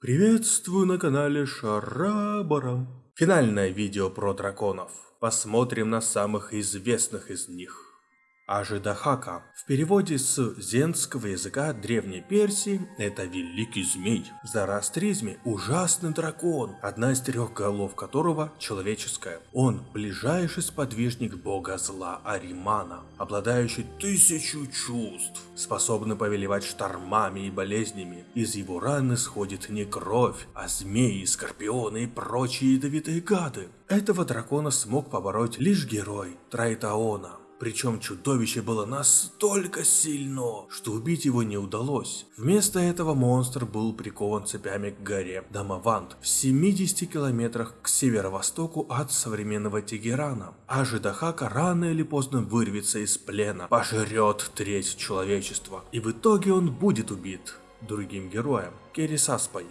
Приветствую на канале Шарабара. Финальное видео про драконов. Посмотрим на самых известных из них. Ажидахака. В переводе с зенского языка Древней Персии это Великий Змей. В зороастризме ужасный дракон, одна из трех голов которого человеческая. Он ближайший сподвижник бога зла Аримана, обладающий тысячу чувств, способный повелевать штормами и болезнями. Из его раны сходит не кровь, а змеи, скорпионы и прочие ядовитые гады. Этого дракона смог побороть лишь герой Трайтаона. Причем чудовище было настолько сильно, что убить его не удалось. Вместо этого монстр был прикован цепями к горе Дамавант в 70 километрах к северо-востоку от современного Тегерана. А Жидахака рано или поздно вырвется из плена, пожрет треть человечества, и в итоге он будет убит другим героем, Керисаспой.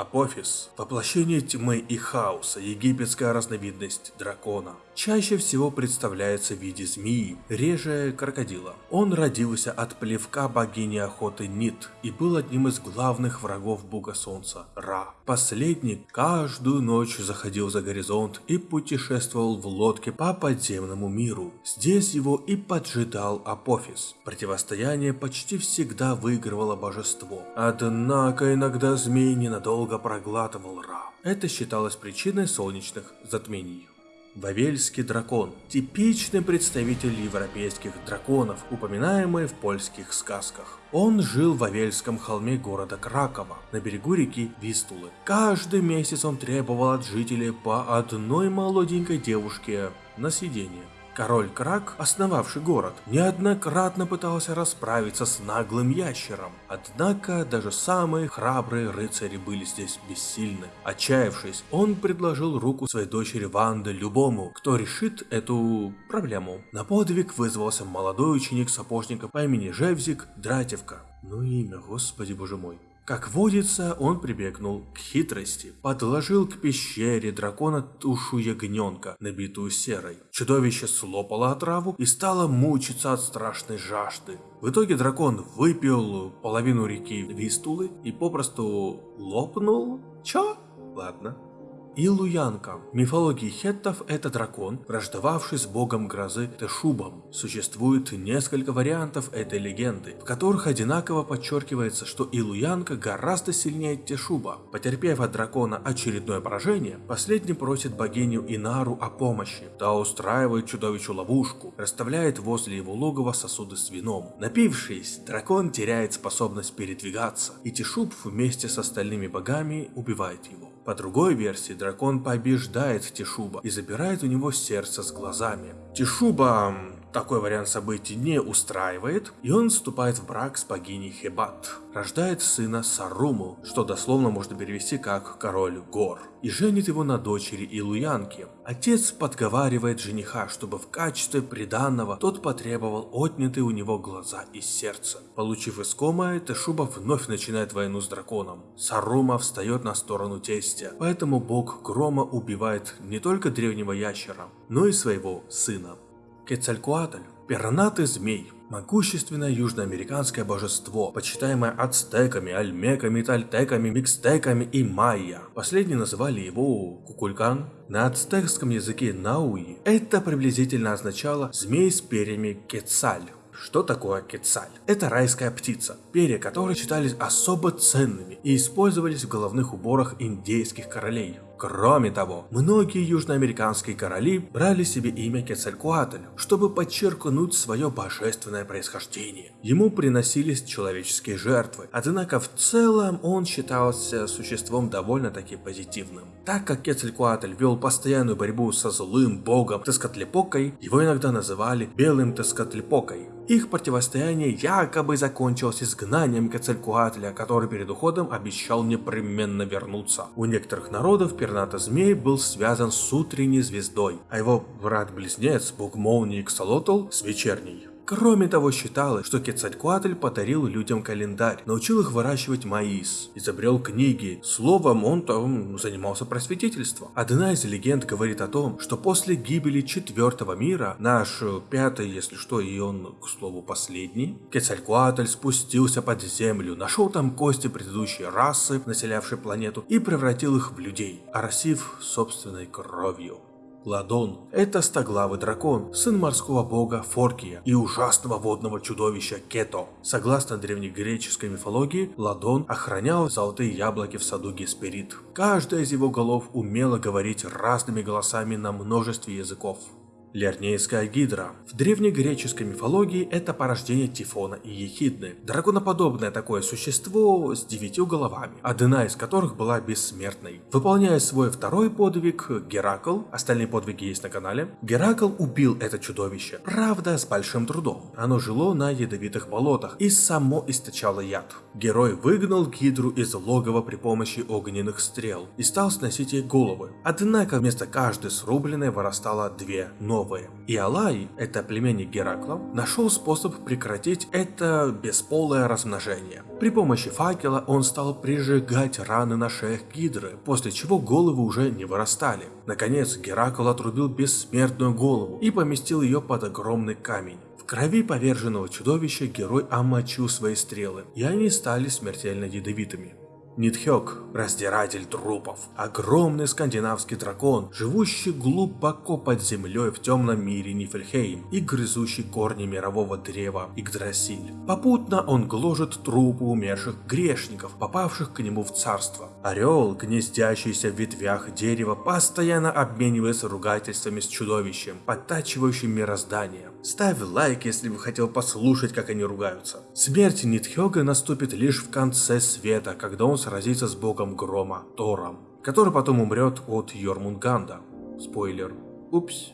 Апофис – воплощение тьмы и хаоса, египетская разновидность дракона. Чаще всего представляется в виде змеи, реже крокодила. Он родился от плевка богини охоты Нит и был одним из главных врагов бога солнца – Ра. Последний каждую ночь заходил за горизонт и путешествовал в лодке по подземному миру. Здесь его и поджидал Апофис. Противостояние почти всегда выигрывало божество. Однако иногда змей ненадолго проглатывал Ра. Это считалось причиной солнечных затмений. Вавельский дракон – типичный представитель европейских драконов, упоминаемый в польских сказках. Он жил в Вавельском холме города Кракова, на берегу реки Вистулы. Каждый месяц он требовал от жителей по одной молоденькой девушке на съедение. Король Крак, основавший город, неоднократно пытался расправиться с наглым ящером. Однако даже самые храбрые рыцари были здесь бессильны. Отчаявшись, он предложил руку своей дочери Ванды любому, кто решит эту проблему. На подвиг вызвался молодой ученик сапожника по имени Жевзик Дратевка. Ну имя, господи боже мой. Как водится, он прибегнул к хитрости. Подложил к пещере дракона тушу ягненка, набитую серой. Чудовище слопало отраву и стало мучиться от страшной жажды. В итоге дракон выпил половину реки Вистулы и попросту лопнул. Чё? Ладно. Илуянка. В мифологии хеттов это дракон, враждовавший с богом грозы Тешубом. Существует несколько вариантов этой легенды, в которых одинаково подчеркивается, что Илуянка гораздо сильнее Тешуба. Потерпев от дракона очередное поражение, последний просит богиню Инару о помощи. Та устраивает чудовищу ловушку, расставляет возле его логова сосуды с вином. Напившись, дракон теряет способность передвигаться, и Тешуб вместе с остальными богами убивает его. По другой версии, дракон побеждает Тишуба и забирает у него сердце с глазами. Тишуба такой вариант событий не устраивает, и он вступает в брак с богиней Хебат. Рождает сына Саруму, что дословно можно перевести как «король гор», и женит его на дочери Илуянки. Отец подговаривает жениха, чтобы в качестве приданного тот потребовал отнятые у него глаза и сердце. Получив искомое, Тешуба вновь начинает войну с драконом. Сарума встает на сторону тестя, поэтому бог Грома убивает не только древнего ящера, но и своего сына. Кецалькуатль – пернатый змей, могущественное южноамериканское божество, почитаемое ацтеками, альмеками, тальтеками, микстеками и майя. Последние называли его Кукулькан. На ацтекском языке науи это приблизительно означало «змей с перьями Кецаль». Что такое кецаль? Это райская птица, перья которой считались особо ценными и использовались в головных уборах индейских королей. Кроме того, многие южноамериканские короли брали себе имя Кецалькуатль, чтобы подчеркнуть свое божественное происхождение. Ему приносились человеческие жертвы, однако в целом он считался существом довольно-таки позитивным. Так как Кецалькуатль вел постоянную борьбу со злым богом Тескотлепокой, его иногда называли Белым Тескотлепокой. Их противостояние якобы закончилось изгнанием Кецалькуатля, который перед уходом обещал непременно вернуться. У некоторых народов пернато-змей был связан с утренней звездой, а его брат-близнец, бог молнии с вечерней. Кроме того, считалось, что Кецалькуатль подарил людям календарь, научил их выращивать маис, изобрел книги. Словом, он там занимался просветительством. Одна из легенд говорит о том, что после гибели четвертого мира, наш пятый, если что, и он, к слову, последний, Кецалькуатль спустился под землю, нашел там кости предыдущей расы, населявшей планету, и превратил их в людей, оросив собственной кровью. Ладон – это стоглавый дракон, сын морского бога Форкия и ужасного водного чудовища Кето. Согласно древнегреческой мифологии, Ладон охранял золотые яблоки в саду Гесперид. Каждая из его голов умела говорить разными голосами на множестве языков. Лернейская гидра. В древнегреческой мифологии это порождение Тифона и Ехидны. Драконоподобное такое существо с девятью головами, одна из которых была бессмертной. Выполняя свой второй подвиг, Геракл, остальные подвиги есть на канале, Геракл убил это чудовище. Правда, с большим трудом. Оно жило на ядовитых болотах и само источало яд. Герой выгнал гидру из логова при помощи огненных стрел и стал сносить ей головы. Однако вместо каждой срубленной вырастало две новые новое. И Алай, это племенник Геракла, нашел способ прекратить это бесполое размножение. При помощи факела он стал прижигать раны на шеях Гидры, после чего головы уже не вырастали. Наконец Геракл отрубил бессмертную голову и поместил ее под огромный камень. В крови поверженного чудовища герой омочил свои стрелы, и они стали смертельно ядовитыми. Нитхёк – раздиратель трупов. Огромный скандинавский дракон, живущий глубоко под землей в темном мире Нифельхейм и грызущий корни мирового древа Игдрасиль. Попутно он гложет трупы умерших грешников, попавших к нему в царство. Орел, гнездящийся в ветвях дерева, постоянно обменивается ругательствами с чудовищем, подтачивающим мироздание. Ставь лайк, если бы хотел послушать, как они ругаются. Смерть Нитхёга наступит лишь в конце света, когда он сразится с богом грома, Тором, который потом умрет от Йормунганда. Спойлер. Упс.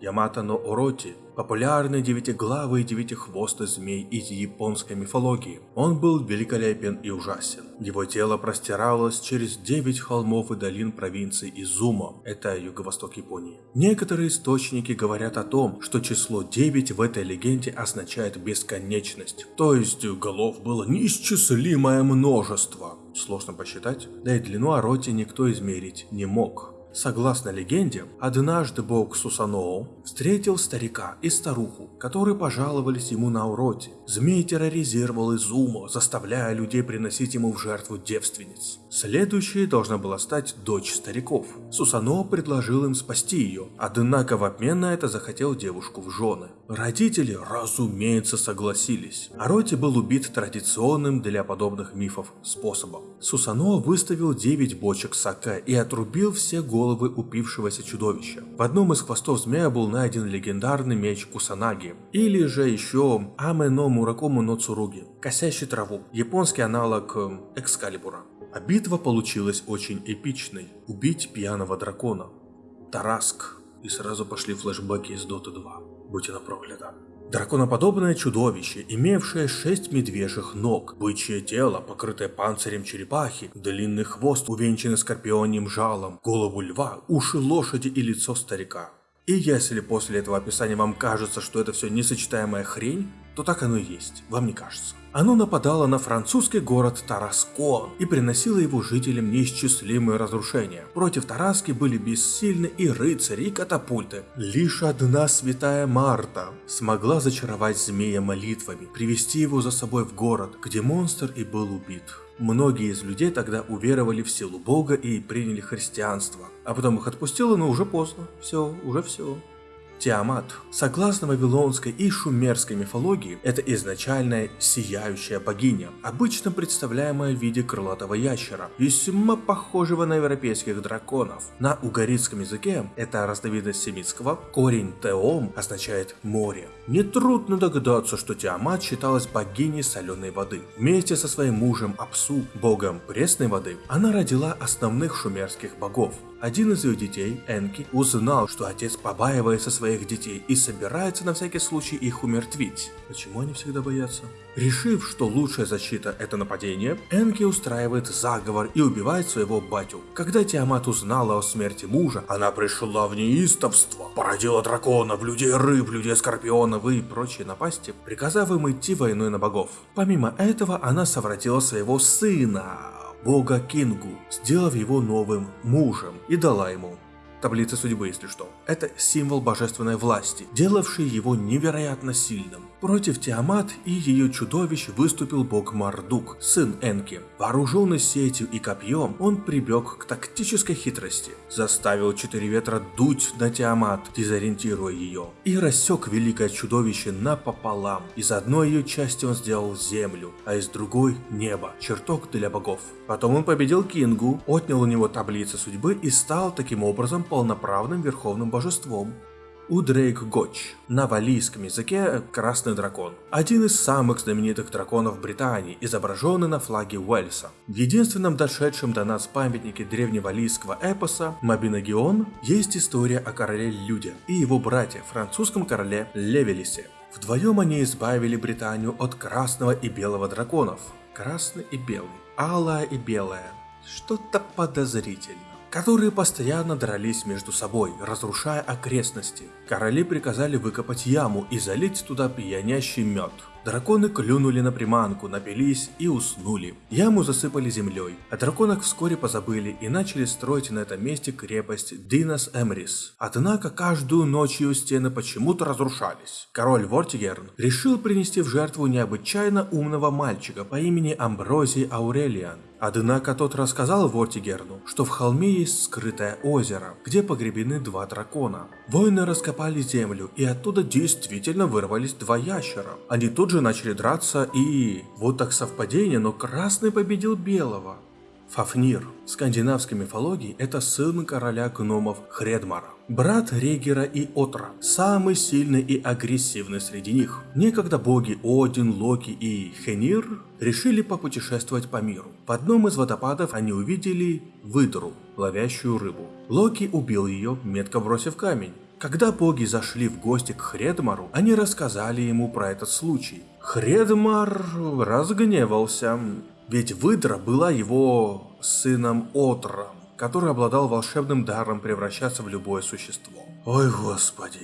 Ямато но Ороти – популярный девятиглавый девятихвостый змей из японской мифологии. Он был великолепен и ужасен. Его тело простиралось через девять холмов и долин провинции Изумо, это юго-восток Японии. Некоторые источники говорят о том, что число 9 в этой легенде означает бесконечность, то есть голов было неисчислимое множество. Сложно посчитать, да и длину Ороти никто измерить не мог. Согласно легенде, однажды бог Сусаноу встретил старика и старуху, которые пожаловались ему на уроте. Змей терроризировал Изуму, заставляя людей приносить ему в жертву девственниц. Следующей должна была стать дочь стариков. Сусаноу предложил им спасти ее, однако в обмен на это захотел девушку в жены. Родители, разумеется, согласились. Ороти был убит традиционным для подобных мифов способом. Сусаноу выставил 9 бочек саке и отрубил все головы упившегося чудовища. В одном из хвостов змея был найден легендарный меч Кусанаги, или же еще Амено Муракому но Цуруги, косящий траву, японский аналог эм, Экскалибура. А битва получилась очень эпичной. Убить пьяного дракона. Тараск. И сразу пошли флешбеки из Доты 2. Будь она проклята. Драконоподобное чудовище, имевшее шесть медвежьих ног, бычье тело, покрытое панцирем черепахи, длинный хвост, увенчанный скорпионим жалом, голову льва, уши лошади и лицо старика. И если после этого описания вам кажется, что это все несочетаемая хрень, то так оно и есть, вам не кажется. Оно нападало на французский город Тараскон и приносило его жителям неисчислимые разрушения. Против Тараски были бессильны и рыцари, и катапульты. Лишь одна святая Марта смогла зачаровать змея молитвами, привести его за собой в город, где монстр и был убит. Многие из людей тогда уверовали в силу Бога и приняли христианство. А потом их отпустило, но уже поздно. Все, уже все. Тиамат. Согласно вавилонской и шумерской мифологии, это изначальная сияющая богиня, обычно представляемая в виде крылатого ящера, весьма похожего на европейских драконов. На угорицком языке, это разновидность семитского, корень Теом означает море. Нетрудно догадаться, что Тиамат считалась богиней соленой воды. Вместе со своим мужем Апсу, богом пресной воды, она родила основных шумерских богов. Один из ее детей, Энки, узнал, что отец побаивается своих детей и собирается на всякий случай их умертвить. Почему они всегда боятся? Решив, что лучшая защита это нападение, Энки устраивает заговор и убивает своего батю. Когда Тиамат узнала о смерти мужа, она пришла в неистовство, породила драконов, людей рыб, людей скорпионов и прочие напасти, приказав им идти войной на богов. Помимо этого, она совратила своего сына, бога Кингу, сделав его новым мужем и дала ему таблица судьбы, если что. Это символ божественной власти, делавший его невероятно сильным. Против Тиамат и ее чудовищ выступил бог Мардук, сын Энки. Вооруженный сетью и копьем, он прибег к тактической хитрости. Заставил четыре ветра дуть на Тиамат, дезориентируя ее. И рассек великое чудовище напополам. Из одной ее части он сделал землю, а из другой – небо, чертог для богов. Потом он победил Кингу, отнял у него таблицы судьбы и стал таким образом полноправным верховным божеством. Удрейк Гоч. На валийском языке Красный Дракон. Один из самых знаменитых драконов Британии, изображенный на флаге Уэльса. В единственном дошедшем до нас памятнике древневалийского эпоса Мабинагион есть история о короле Люде и его брате, французском короле Левелисе. Вдвоем они избавили Британию от красного и белого драконов. Красный и белый, алая и белая. Что-то подозрительно которые постоянно дрались между собой, разрушая окрестности. Короли приказали выкопать яму и залить туда пьянящий мед. Драконы клюнули на приманку, напились и уснули. Яму засыпали землей, о драконах вскоре позабыли и начали строить на этом месте крепость Динас Эмрис. Однако каждую ночь ее стены почему-то разрушались. Король Вортигерн решил принести в жертву необычайно умного мальчика по имени Амброзий Аурелиан. Однако тот рассказал Вортигерну, что в холме есть скрытое озеро, где погребены два дракона. Воины раскопали землю, и оттуда действительно вырвались два ящера. Они тут же начали драться, и... Вот так совпадение, но красный победил белого. Фафнир. В скандинавской мифологии это сын короля гномов Хредмара. Брат Регера и Отра, самый сильный и агрессивный среди них. Некогда боги Один, Локи и Хенир решили попутешествовать по миру. В одном из водопадов они увидели выдру, ловящую рыбу. Локи убил ее, метко бросив камень. Когда боги зашли в гости к Хредмару, они рассказали ему про этот случай. Хредмар разгневался, ведь выдра была его сыном Отром, который обладал волшебным даром превращаться в любое существо. Ой, господи.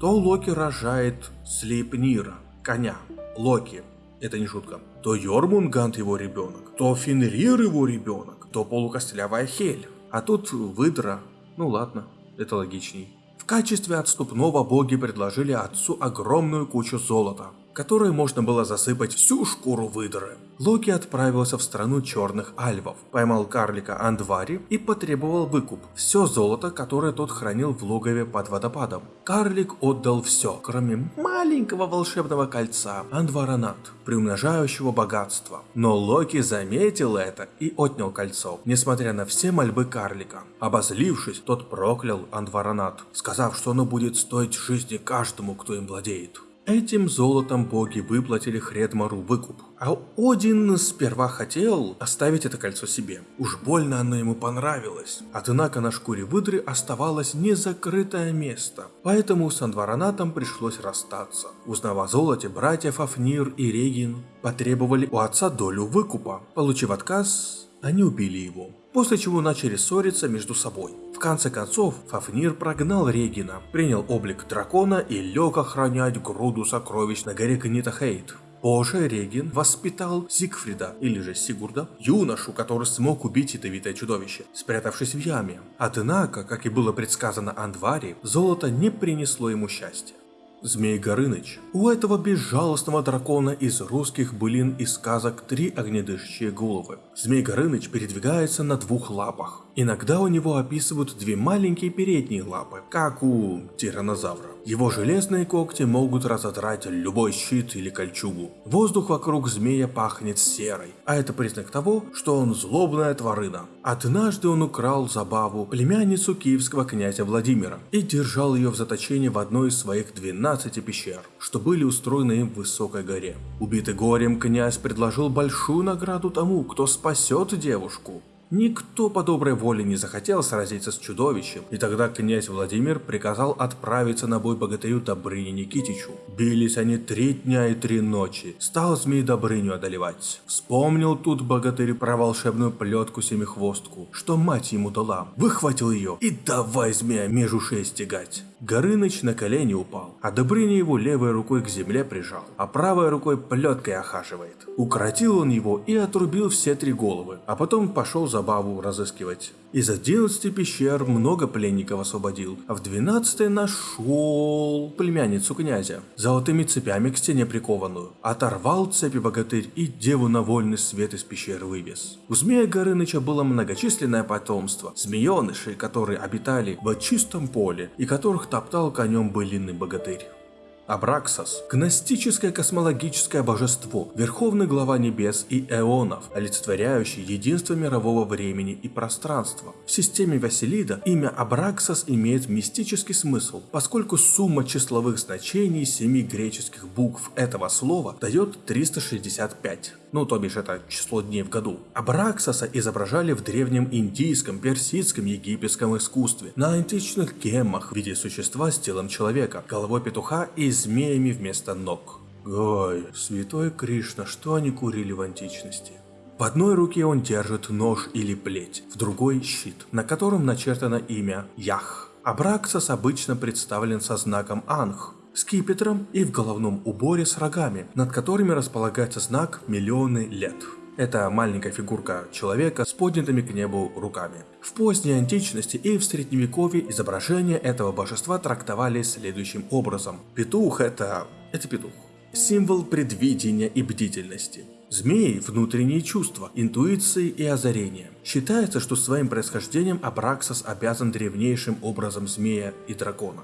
То Локи рожает Слейпнира, коня. Локи, это не шутка. То Йормунгант его ребенок, то Фенрир его ребенок, то полукостлявая Хель. А тут выдра. Ну ладно, это логичней. В качестве отступного боги предложили отцу огромную кучу золота, которой можно было засыпать всю шкуру выдры. Локи отправился в страну черных альвов, поймал карлика Андвари и потребовал выкуп. Все золото, которое тот хранил в логове под водопадом. Карлик отдал все, кроме маленького волшебного кольца Андваранат, приумножающего богатство. Но Локи заметил это и отнял кольцо, несмотря на все мольбы карлика. Обозлившись, тот проклял Андваранат, сказав, что оно будет стоить жизни каждому, кто им владеет. Этим золотом боги выплатили Хредмару выкуп. А Один сперва хотел оставить это кольцо себе. Уж больно оно ему понравилось. Однако на шкуре выдры оставалось незакрытое место. Поэтому с Андваранатом пришлось расстаться. Узнав о золоте, братья Фафнир и Регин потребовали у отца долю выкупа. Получив отказ, они убили его после чего начали ссориться между собой. В конце концов, Фафнир прогнал Регина, принял облик дракона и лег охранять груду сокровищ на горе Книтахейт. Позже Регин воспитал Зигфрида, или же Сигурда, юношу, который смог убить ядовитое чудовище, спрятавшись в яме. Однако, как и было предсказано Андвари, золото не принесло ему счастья. Змей Горыныч. У этого безжалостного дракона из русских былин и сказок три огнедышащие головы. Змей Горыныч передвигается на двух лапах. Иногда у него описывают две маленькие передние лапы, как у тиранозавра. Его железные когти могут разодрать любой щит или кольчугу. Воздух вокруг змея пахнет серой, а это признак того, что он злобная тварина. Однажды он украл забаву племянницу киевского князя Владимира и держал ее в заточении в одной из своих 12 пещер, что были устроены им в высокой горе. Убитый горем князь предложил большую награду тому, кто спасет девушку. Никто по доброй воле не захотел сразиться с чудовищем, и тогда князь Владимир приказал отправиться на бой богатырю Добрыне Никитичу. Бились они три дня и три ночи, стал змей Добрыню одолевать. Вспомнил тут богатырь про волшебную плетку семихвостку, что мать ему дала. Выхватил ее и давай змея между ушей стегать. Горыныч на колени упал, а Добрыня его левой рукой к земле прижал, а правой рукой плеткой охаживает. Укоротил он его и отрубил все три головы, а потом пошел забаву разыскивать. Из 11 пещер много пленников освободил, а в 12 нашел племянницу князя, золотыми цепями к стене прикованную. Оторвал цепи богатырь и деву на вольный свет из пещер вывез. У змея Горыныча было многочисленное потомство, змееныши, которые обитали в чистом поле и которых топтал конем былинный богатырь. Абраксас – гностическое космологическое божество, верховный глава небес и эонов, олицетворяющий единство мирового времени и пространства. В системе Василида имя Абраксас имеет мистический смысл, поскольку сумма числовых значений семи греческих букв этого слова дает 365 ну то бишь это число дней в году. Абраксаса изображали в древнем индийском, персидском, египетском искусстве, на античных геммах в виде существа с телом человека, головой петуха и змеями вместо ног. Ой, святой Кришна, что они курили в античности? В одной руке он держит нож или плеть, в другой щит, на котором начертано имя Ях. Абраксас обычно представлен со знаком Анх, скипетром и в головном уборе с рогами, над которыми располагается знак «Миллионы лет». Это маленькая фигурка человека с поднятыми к небу руками. В поздней античности и в средневековье изображение этого божества трактовали следующим образом. Петух это... это петух. Символ предвидения и бдительности. Змеи – внутренние чувства, интуиции и озарения. Считается, что своим происхождением Абраксас обязан древнейшим образом змея и дракона.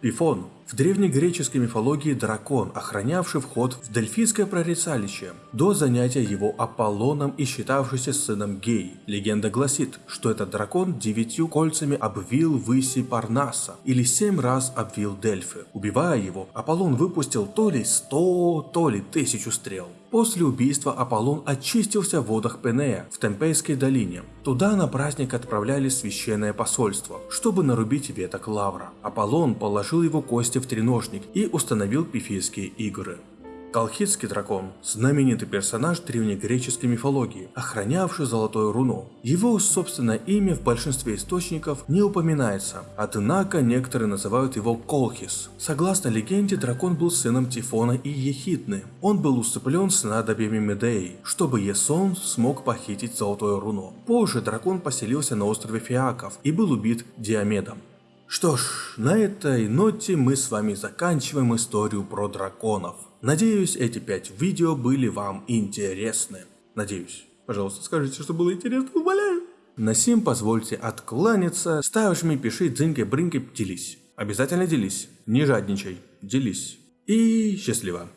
Пифон – в древнегреческой мифологии дракон, охранявший вход в Дельфийское прорицалище, до занятия его Аполлоном и считавшийся сыном Гей. Легенда гласит, что этот дракон девятью кольцами обвил выси Парнаса, или семь раз обвил Дельфы. Убивая его, Аполлон выпустил то ли сто, то ли тысячу стрел. После убийства Аполлон очистился в водах Пенея в Темпейской долине. Туда на праздник отправляли священное посольство, чтобы нарубить веток лавра. Аполлон положил его кости в треножник и установил пифийские игры. Колхидский дракон – знаменитый персонаж древнегреческой мифологии, охранявший золотое руно. Его собственное имя в большинстве источников не упоминается, однако некоторые называют его Колхис. Согласно легенде, дракон был сыном Тифона и Ехидны. Он был усыплен снадобьями Медеи, чтобы Есон смог похитить золотое руно. Позже дракон поселился на острове Фиаков и был убит Диомедом. Что ж, на этой ноте мы с вами заканчиваем историю про драконов. Надеюсь, эти пять видео были вам интересны. Надеюсь. Пожалуйста, скажите, что было интересно, умоляю. На сим позвольте откланяться. Ставишь мне, пиши, дзынькой, брынькой, делись. Обязательно делись. Не жадничай. Делись. И счастливо.